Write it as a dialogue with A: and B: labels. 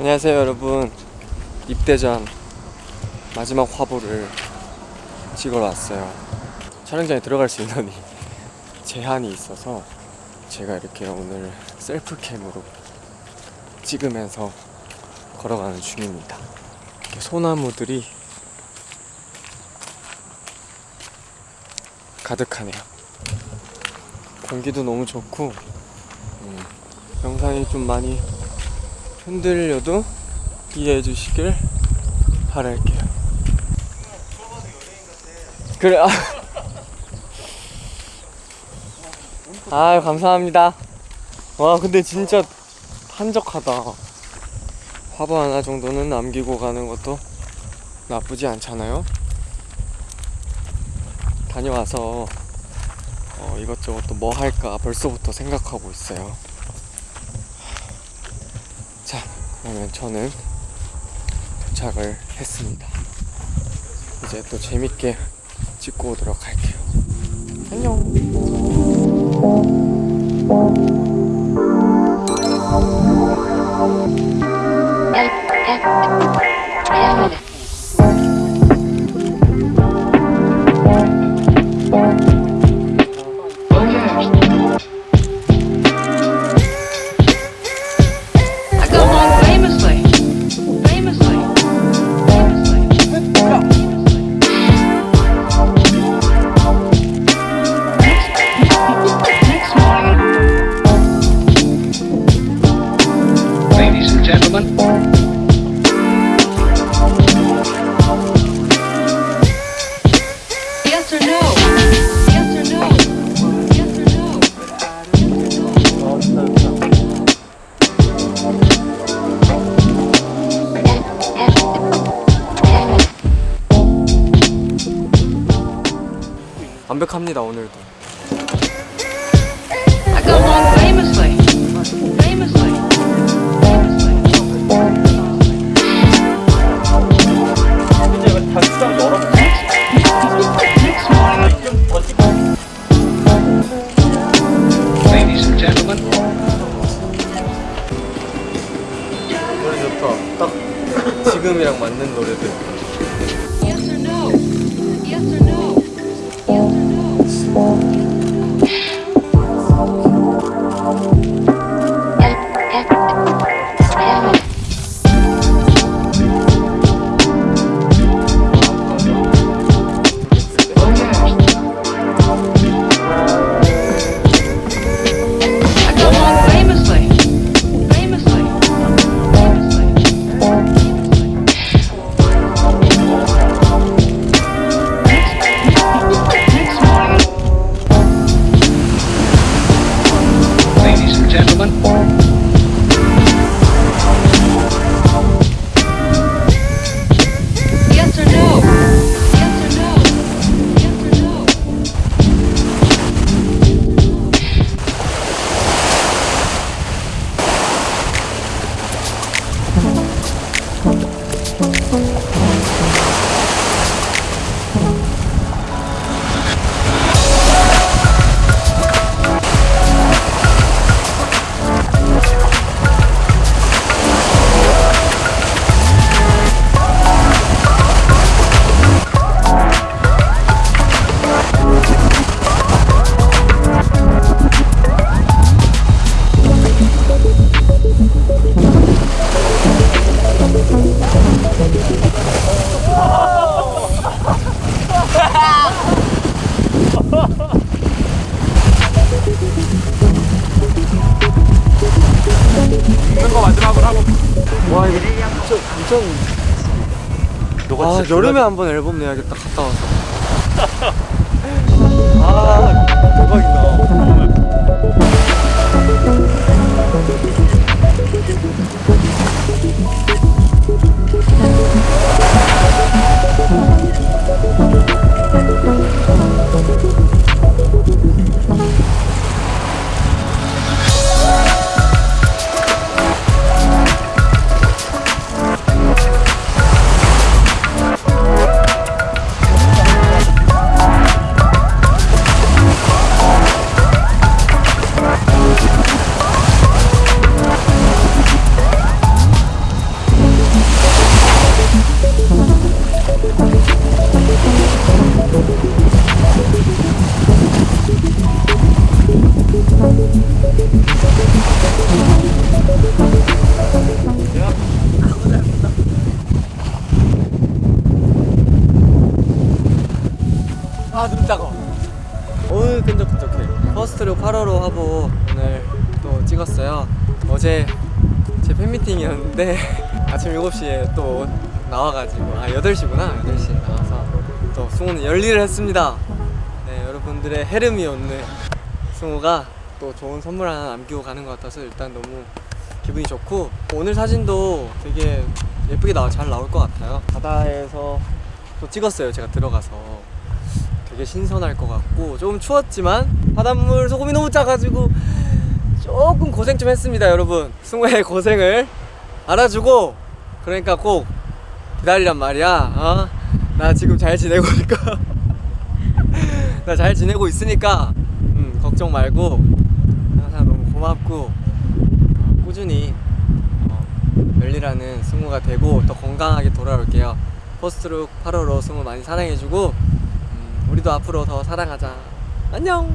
A: 안녕하세요 여러분. 입대 전 마지막 화보를 찍으러 왔어요. 촬영장에 들어갈 수 인원이 제한이 있어서 제가 이렇게 오늘 셀프캠으로 찍으면서 걸어가는 중입니다. 소나무들이 가득하네요. 공기도 너무 좋고 음, 영상이 좀 많이 흔들려도 이해해 주시길 바랄게요. 그래, 아. 아, 감사합니다. 와, 근데 진짜 한적하다. 화보 하나 정도는 남기고 가는 것도 나쁘지 않잖아요? 다녀와서 어, 이것저것 또 뭐 할까 벌써부터 생각하고 있어요. 자, 그러면 저는 도착을 했습니다. 이제 또 재밌게 찍고 오도록 할게요. 안녕. 완벽합니다 오늘도.
B: Gentlemen,
A: 와 이거 진짜 진짜 아 여름에 한번 앨범 내야겠다. 갔다 와서. 아 대박이다 어우 끈적끈적해? 퍼스트룩 8호로 화보 오늘 또 찍었어요. 어제 제 팬미팅이었는데 아침 7시에 또 나와가지고 아 8시구나 8시에 나와서 또 승우는 열일을 했습니다. 네 여러분들의 헤름이 없는 승우가 또 좋은 선물 하나 남기고 가는 것 같아서 일단 너무 기분이 좋고 오늘 사진도 되게 예쁘게 나와 잘 나올 것 같아요. 바다에서 또 찍었어요 제가 들어가서 되게 신선할 것 같고 조금 추웠지만 바닷물 소금이 너무 짜가지고 조금 고생 좀 했습니다 여러분. 승우의 고생을 알아주고 그러니까 꼭 기다리란 말이야. 어? 나 지금 잘 지내고 있니까 나 잘 지내고 있으니까 음, 걱정 말고. 항상 너무 고맙고 꾸준히 어, 열리라는 승우가 되고 더 건강하게 돌아올게요. 포스트룩 8호로 승우 많이 사랑해주고 음, 우리도 앞으로 더 사랑하자. 안녕